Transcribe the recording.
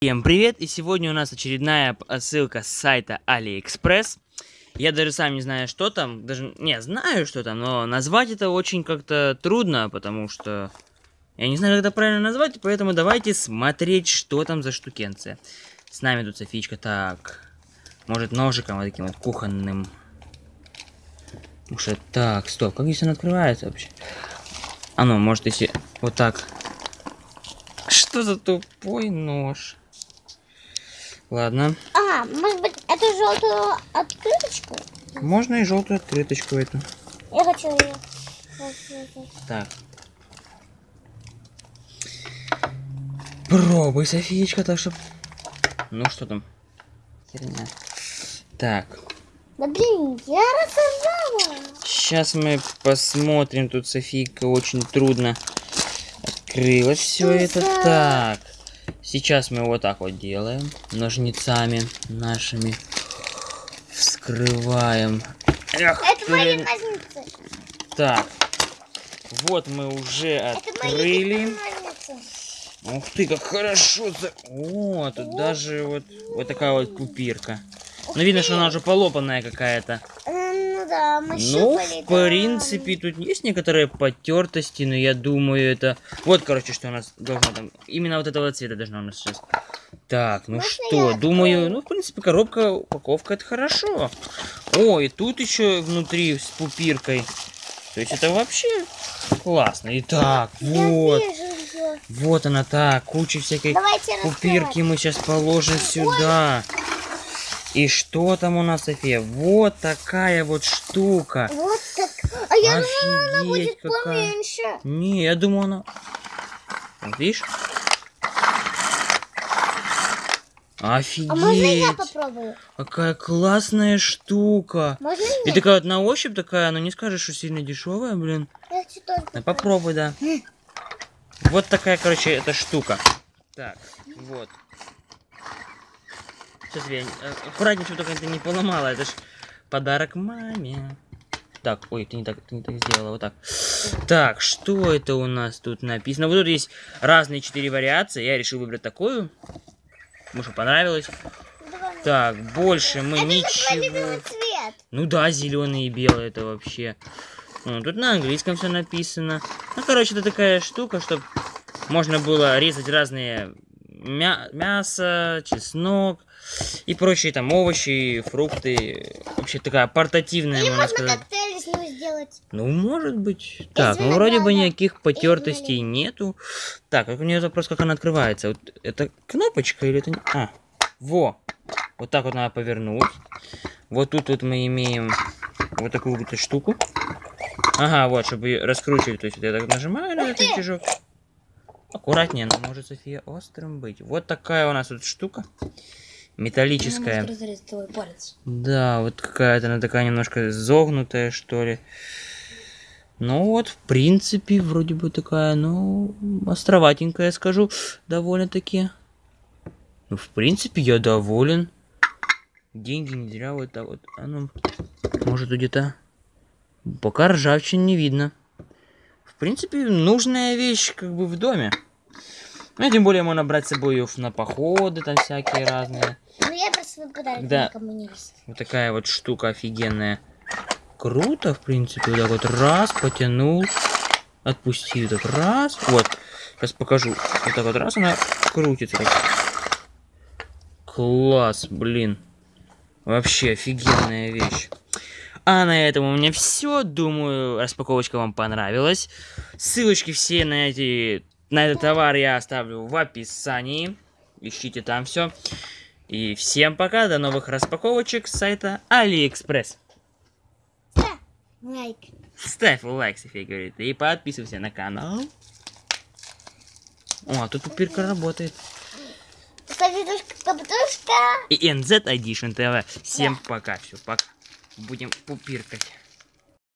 Всем привет! И сегодня у нас очередная ссылка с сайта AliExpress. Я даже сам не знаю, что там. Даже не знаю, что там, но назвать это очень как-то трудно, потому что я не знаю, как это правильно назвать, поэтому давайте смотреть, что там за штукенция. С нами тут Софичка. Так. Может, ножиком вот таким вот кухонным. Уж так, стоп, как здесь он открывается вообще? А ну, может, если вот так. Что за тупой нож? Ладно. А, может быть, эту желтую открыточку? Можно и желтую открыточку эту. Я хочу ее. Так. Пробуй, Софиечка, так что... Ну, что там? Херня. Так. Да блин, я рассказала. Сейчас мы посмотрим. Тут Софийка очень трудно открыла все это. Так. Сейчас мы вот так вот делаем. Ножницами нашими. Вскрываем. Эх, Это мои ножницы. Так. Вот мы уже Это открыли. Ух ты, как хорошо! За... О, тут даже вот, вот такая вот купирка. Ну, видно, что она уже полопанная какая-то. Да, мы Ну, щупали, в да. принципе, тут есть некоторые потертости, но я думаю, это... Вот, короче, что у нас должно там... Именно вот этого цвета должно у нас сейчас. Так, ну Можно что, думаю, ну, в принципе, коробка, упаковка, это хорошо. О, и тут еще внутри с пупиркой. То есть это вообще классно. Итак, вот. Вот она так, куча всякой Давайте пупирки мы сейчас положим сюда. И что там у нас, София? Вот такая вот штука. Вот так. А я думала, она Офигеть, будет какая. поменьше. Не, я думаю, она... Вот видишь? Офигеть! А можно я попробую? Какая классная штука! Можно И я? такая вот на ощупь такая, ну не скажешь, что сильно дешевая, блин. Я Ну, попробуй, да. Вот такая, короче, эта штука. Так, вот. Сейчас я э, аккуратнее, чтобы только это не поломала. Это ж подарок маме. Так, ой, ты не так, ты не так сделала, вот так. Так, что это у нас тут написано? Вот тут есть разные четыре вариации. Я решил выбрать такую. Что понравилось. Так, больше мы Это твой ничего... цвет. Ну да, зеленый и белый это вообще. Ну, тут на английском все написано. Ну, короче, это такая штука, чтобы можно было резать разные мя- мясо, чеснок и прочие там овощи, фрукты. Вообще такая портативная, Или можно можно сказать. коктейль сделать. Ну, может быть. Так, ну вроде бы никаких потертостей нету. Так, как у меня вопрос, как она открывается? Вот это кнопочка или это... не- А, во. Вот так вот надо повернуть. Вот тут вот мы имеем вот такую вот штуку. Ага, вот, чтобы раскручивать. То есть вот я так нажимаю на этот рычажок. Аккуратнее, она может, София, острым быть. Вот такая у нас вот штука. Металлическая. Да, вот какая-то она такая немножко загнутая, что ли. Ну вот, в принципе, вроде бы такая, ну, островатенькая, скажу, довольно-таки. Ну, в принципе, я доволен. Деньги не зря вот так вот. А ну, может, где-то... Пока ржавчин не видно. В принципе, нужная вещь, как бы, в доме. Ну, и тем более можно брать с собой её на походы, там всякие разные. Ну я просто подарок Да. никому не. Вот такая вот штука офигенная. Круто, в принципе. Вот так вот раз, потянул. Отпустил так раз. Вот. Сейчас покажу. Вот так вот раз она крутится. Так. Класс, блин. Вообще офигенная вещь. А на этом у меня все. Думаю, распаковочка вам понравилась. Ссылочки все на эти на этот товар я оставлю в описании. Ищите там все. И всем пока, до новых распаковочек с сайта AliExpress. Да. Лайк. Ставь лайк, София говорит, и подписывайся на канал. О, а тут пупирка работает. И NZ Edition TV. Всем пока, все, пока. Будем пупиркать.